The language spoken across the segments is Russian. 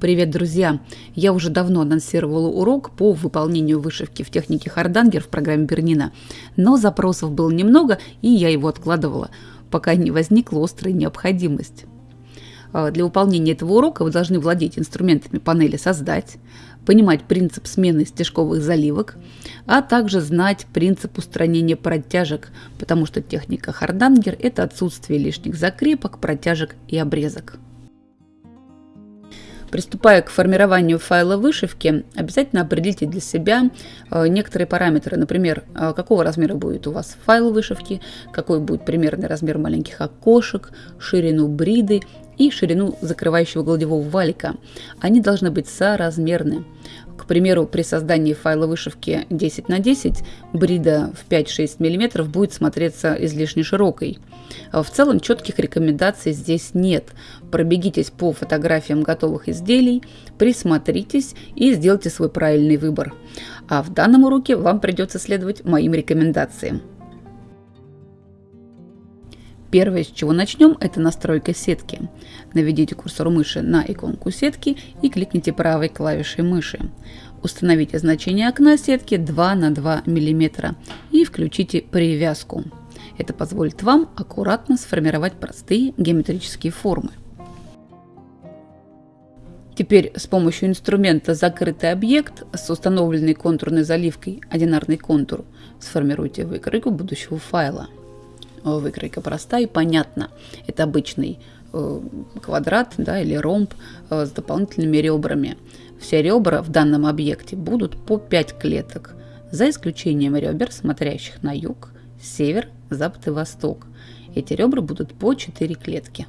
Привет, друзья! Я уже давно анонсировала урок по выполнению вышивки в технике Хардангер в программе Бернина, но запросов было немного, и я его откладывала, пока не возникла острая необходимость. А, для выполнения этого урока вы должны владеть инструментами панели «Создать», понимать принцип смены стежковых заливок, а также знать принцип устранения протяжек, потому что техника Хардангер – это отсутствие лишних закрепок, протяжек и обрезок. Приступая к формированию файла вышивки, обязательно определите для себя э, некоторые параметры. Например, э, какого размера будет у вас файл вышивки, какой будет примерный размер маленьких окошек, ширину бриды и ширину закрывающего гладевого валика. Они должны быть соразмерны. К примеру, при создании файла вышивки 10 на 10 брида в 5-6 мм будет смотреться излишне широкой. В целом четких рекомендаций здесь нет. Пробегитесь по фотографиям готовых изделий, присмотритесь и сделайте свой правильный выбор. А в данном уроке вам придется следовать моим рекомендациям. Первое, с чего начнем, это настройка сетки. Наведите курсор мыши на иконку сетки и кликните правой клавишей мыши. Установите значение окна сетки 2 на 2 мм и включите привязку. Это позволит вам аккуратно сформировать простые геометрические формы. Теперь с помощью инструмента «Закрытый объект» с установленной контурной заливкой «Одинарный контур» сформируйте выкройку будущего файла. Э, выкройка простая и понятна. Это обычный э, квадрат да, или ромб э, с дополнительными ребрами. Все ребра в данном объекте будут по 5 клеток, за исключением ребер, смотрящих на юг, север, запад и восток. Эти ребра будут по 4 клетки.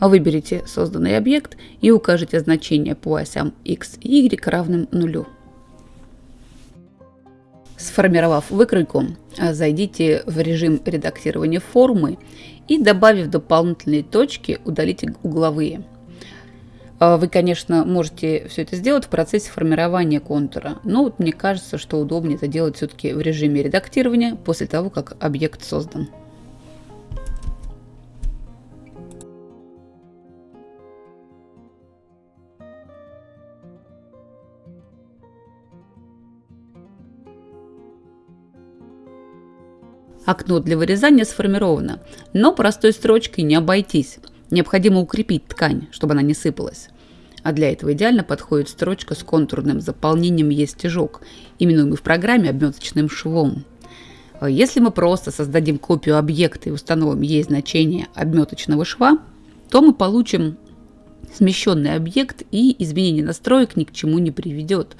Выберите созданный объект и укажите значение по осям x и y равным нулю. Сформировав выкройку, зайдите в режим редактирования формы и, добавив дополнительные точки, удалите угловые. Вы, конечно, можете все это сделать в процессе формирования контура, но вот мне кажется, что удобнее это делать все-таки в режиме редактирования после того, как объект создан. Окно для вырезания сформировано, но простой строчкой не обойтись. Необходимо укрепить ткань, чтобы она не сыпалась. А для этого идеально подходит строчка с контурным заполнением «Есть стежок», именуемый в программе обметочным швом. Если мы просто создадим копию объекта и установим ей значение обметочного шва, то мы получим смещенный объект и изменение настроек ни к чему не приведет.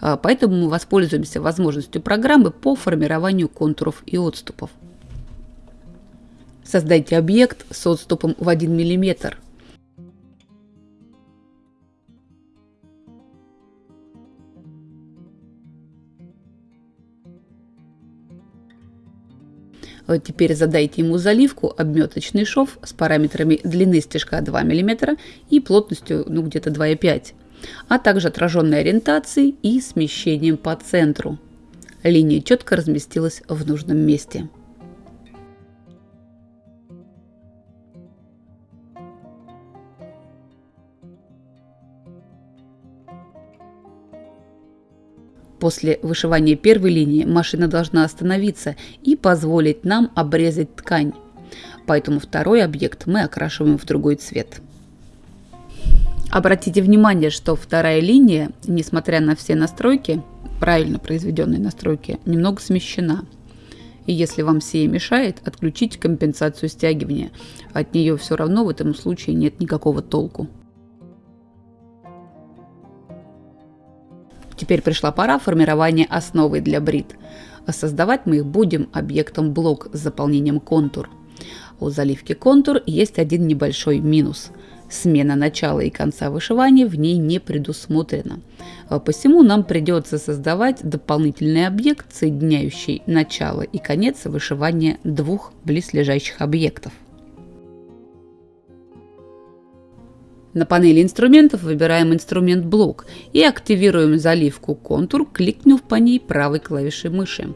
А, поэтому мы воспользуемся возможностью программы по формированию контуров и отступов. Создайте объект с отступом в 1 мм. Теперь задайте ему заливку обметочный шов с параметрами длины стежка 2 мм и плотностью ну, где-то 2,5 а также отраженной ориентацией и смещением по центру. Линия четко разместилась в нужном месте. После вышивания первой линии машина должна остановиться и позволить нам обрезать ткань. Поэтому второй объект мы окрашиваем в другой цвет. Обратите внимание, что вторая линия, несмотря на все настройки, правильно произведенные настройки, немного смещена. И если вам сие мешает, отключите компенсацию стягивания. От нее все равно в этом случае нет никакого толку. Теперь пришла пора формирования основы для брит. Создавать мы их будем объектом блок с заполнением контур. У заливки контур есть один небольшой минус – Смена начала и конца вышивания в ней не предусмотрена. А посему нам придется создавать дополнительный объект, соединяющий начало и конец вышивания двух близлежащих объектов. На панели инструментов выбираем инструмент блок и активируем заливку контур, кликнув по ней правой клавишей мыши.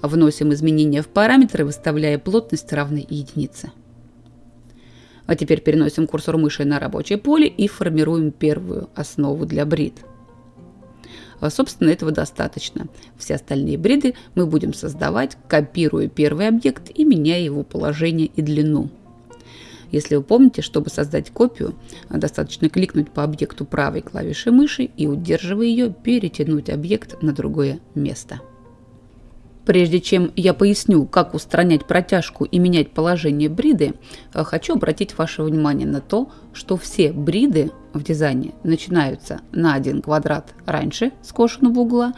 Вносим изменения в параметры, выставляя плотность равной единице. А теперь переносим курсор мыши на рабочее поле и формируем первую основу для брид. А, собственно, этого достаточно. Все остальные бриды мы будем создавать, копируя первый объект и меняя его положение и длину. Если вы помните, чтобы создать копию, достаточно кликнуть по объекту правой клавишей мыши и, удерживая ее, перетянуть объект на другое место. Прежде чем я поясню, как устранять протяжку и менять положение бриды, э, хочу обратить ваше внимание на то, что все бриды в дизайне начинаются на один квадрат раньше скошенного угла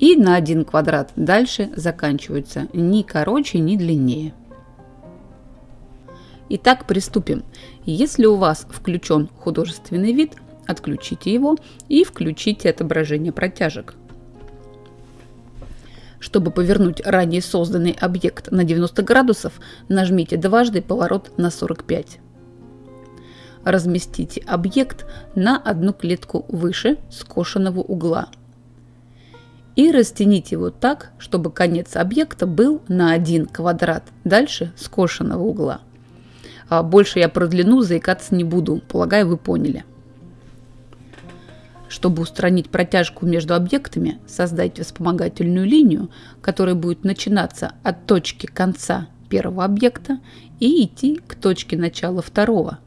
и на один квадрат дальше заканчиваются ни короче, ни длиннее. Итак, приступим. Если у вас включен художественный вид, отключите его и включите отображение протяжек. Чтобы повернуть ранее созданный объект на 90 градусов, нажмите дважды поворот на 45. Разместите объект на одну клетку выше скошенного угла. И растяните его так, чтобы конец объекта был на один квадрат дальше скошенного угла. А больше я про длину заикаться не буду, полагаю, вы поняли. Чтобы устранить протяжку между объектами, создайте вспомогательную линию, которая будет начинаться от точки конца первого объекта и идти к точке начала второго.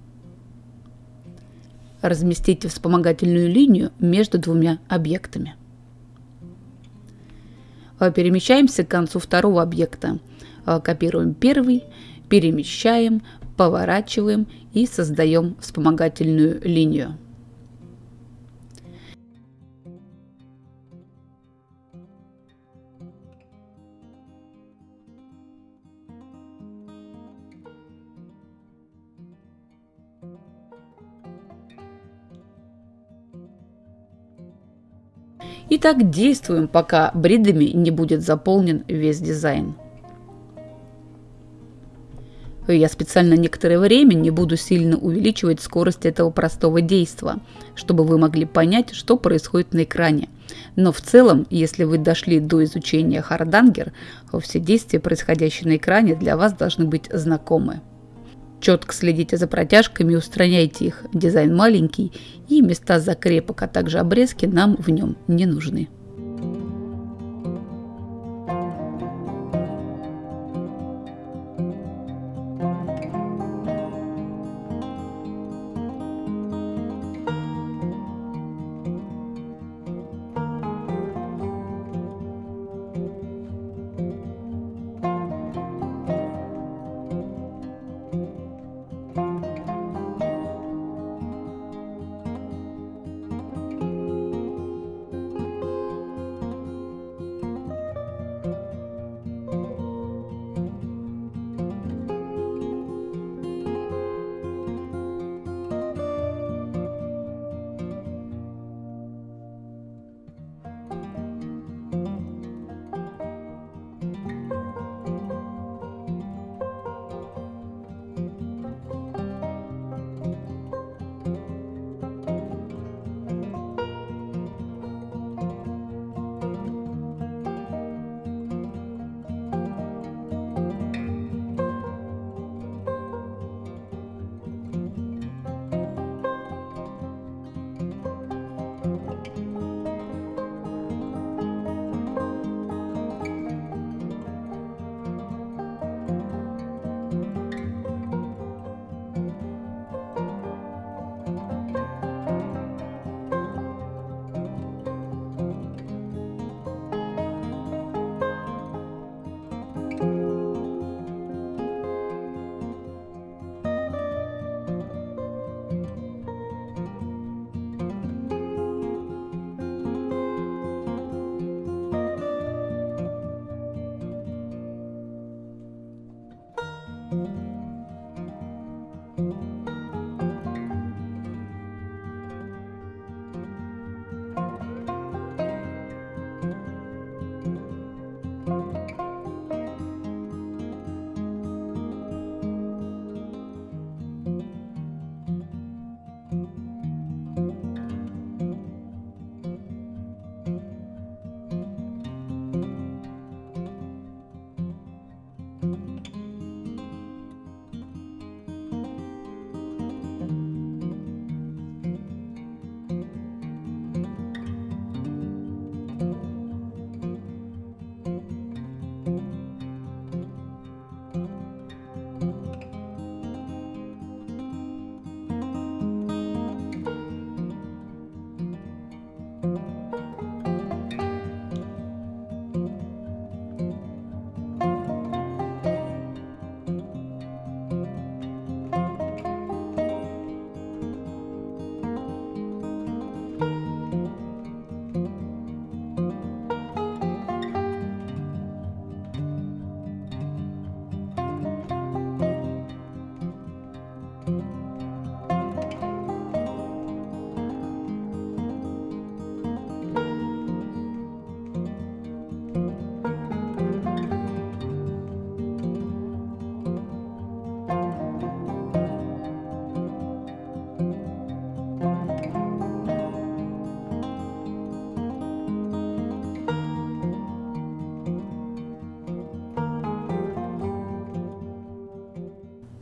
Разместите вспомогательную линию между двумя объектами. Перемещаемся к концу второго объекта. Копируем первый, перемещаем, поворачиваем и создаем вспомогательную линию. И так действуем, пока бридами не будет заполнен весь дизайн. Я специально некоторое время не буду сильно увеличивать скорость этого простого действия, чтобы вы могли понять, что происходит на экране. Но в целом, если вы дошли до изучения Хардангер, все действия, происходящие на экране, для вас должны быть знакомы. Четко следите за протяжками и устраняйте их. Дизайн маленький и места закрепок, а также обрезки нам в нем не нужны.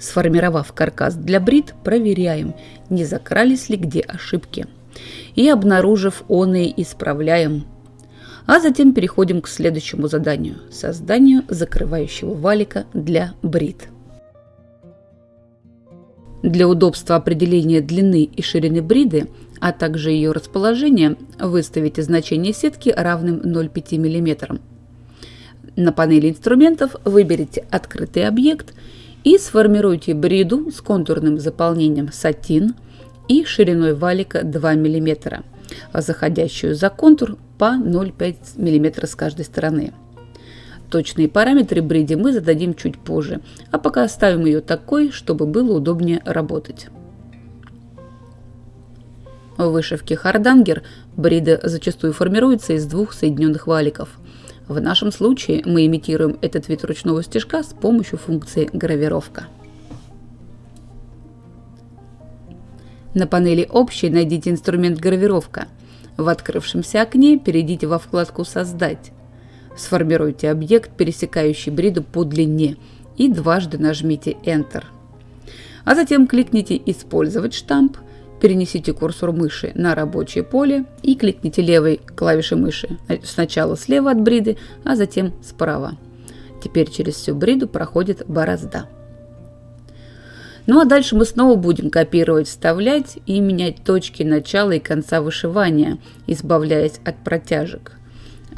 Сформировав каркас для брит, проверяем, не закрались ли где ошибки. И обнаружив оные, исправляем. А затем переходим к следующему заданию – созданию закрывающего валика для брит. Для удобства определения длины и ширины бриды, а также ее расположения, выставите значение сетки равным 0,5 мм. На панели инструментов выберите открытый объект – и сформируйте бриду с контурным заполнением сатин и шириной валика 2 мм, заходящую за контур по 0,5 мм с каждой стороны. Точные параметры бриди мы зададим чуть позже, а пока оставим ее такой, чтобы было удобнее работать. В вышивке хардангер брида зачастую формируется из двух соединенных валиков – в нашем случае мы имитируем этот вид ручного стежка с помощью функции гравировка. На панели «Общий» найдите инструмент «Гравировка». В открывшемся окне перейдите во вкладку «Создать». Сформируйте объект, пересекающий бриду по длине, и дважды нажмите Enter. А затем кликните «Использовать штамп», перенесите курсор мыши на рабочее поле и кликните левой клавишей мыши. Сначала слева от бриды, а затем справа. Теперь через всю бриду проходит борозда. Ну а дальше мы снова будем копировать, вставлять и менять точки начала и конца вышивания, избавляясь от протяжек.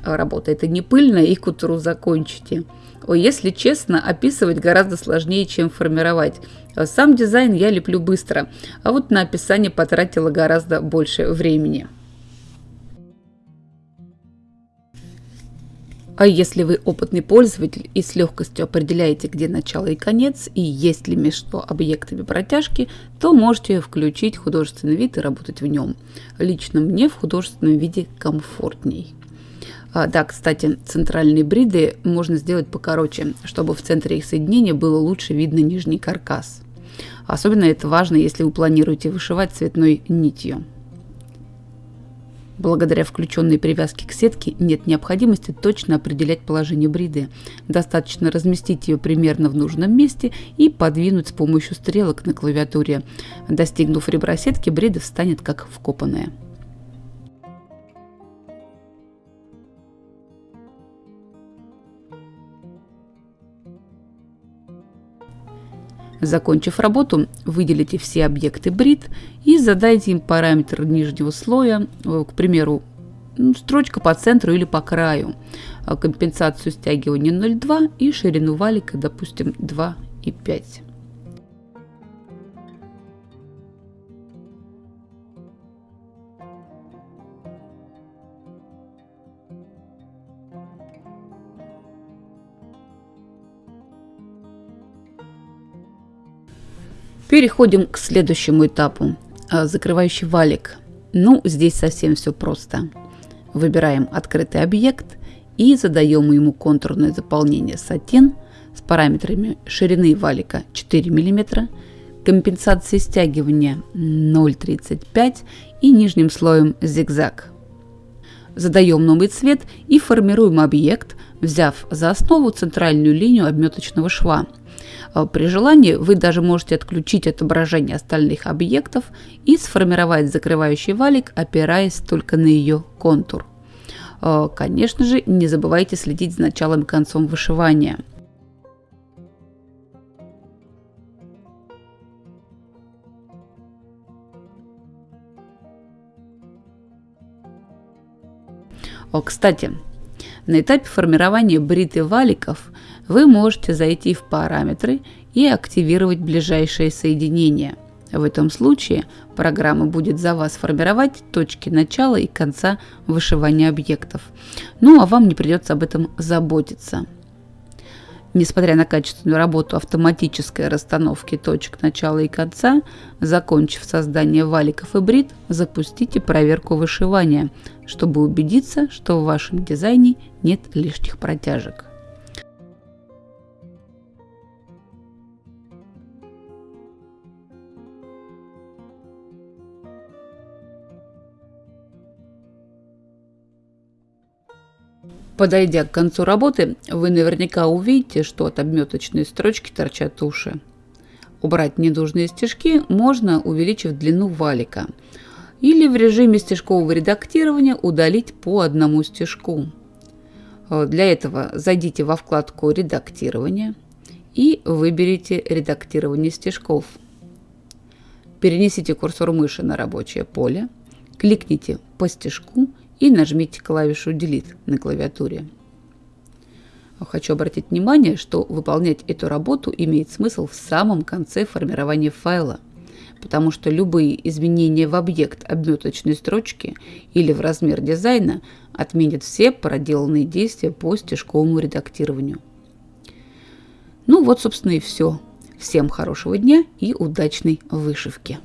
Работа это не пыльная и к утру закончите. О, если честно, описывать гораздо сложнее, чем формировать. Сам дизайн я леплю быстро, а вот на описание потратила гораздо больше времени. А если вы опытный пользователь и с легкостью определяете, где начало и конец, и есть ли между объектами протяжки, то можете включить художественный вид и работать в нем. Лично мне в художественном виде комфортней. А, да, кстати, центральные бриды можно сделать покороче, чтобы в центре их соединения было лучше видно нижний каркас. Особенно это важно, если вы планируете вышивать цветной нитью. Благодаря включенной привязке к сетке нет необходимости точно определять положение бриды. Достаточно разместить ее примерно в нужном месте и подвинуть с помощью стрелок на клавиатуре. Достигнув ребра сетки, брида встанет как вкопанная. Закончив работу, выделите все объекты брит и задайте им параметр нижнего слоя, э, к примеру, строчка по центру или по краю, а компенсацию стягивания 0,2 и ширину валика, допустим, 2,5. Переходим к следующему этапу. А, закрывающий валик. Ну, здесь совсем все просто. Выбираем открытый объект и задаем ему контурное заполнение сатин с параметрами ширины валика 4 мм, компенсации стягивания 0,35 и нижним слоем зигзаг. Задаем новый цвет и формируем объект, взяв за основу центральную линию обметочного шва – а при желании вы даже можете отключить отображение остальных объектов и сформировать закрывающий валик, опираясь только на ее контур. А, конечно же, не забывайте следить за началом и концом вышивания. О, кстати, на этапе формирования брит валиков вы можете зайти в параметры и активировать ближайшее соединение. В этом случае программа будет за вас формировать точки начала и конца вышивания объектов. Ну а вам не придется об этом заботиться. Несмотря на качественную работу автоматической расстановки точек начала и конца, закончив создание валиков и брит, запустите проверку вышивания, чтобы убедиться, что в вашем дизайне нет лишних протяжек. Подойдя к концу работы, вы наверняка увидите, что от обметочной строчки торчат уши. Убрать ненужные стежки можно, увеличив длину валика. Или в режиме стежкового редактирования удалить по одному стежку. Для этого зайдите во вкладку «Редактирование» и выберите «Редактирование стежков». Перенесите курсор мыши на рабочее поле, кликните по стежку и нажмите клавишу Delete на клавиатуре. Хочу обратить внимание, что выполнять эту работу имеет смысл в самом конце формирования файла, потому что любые изменения в объект обметочной строчки или в размер дизайна отменят все проделанные действия по стежковому редактированию. Ну вот, собственно, и все. Всем хорошего дня и удачной вышивки!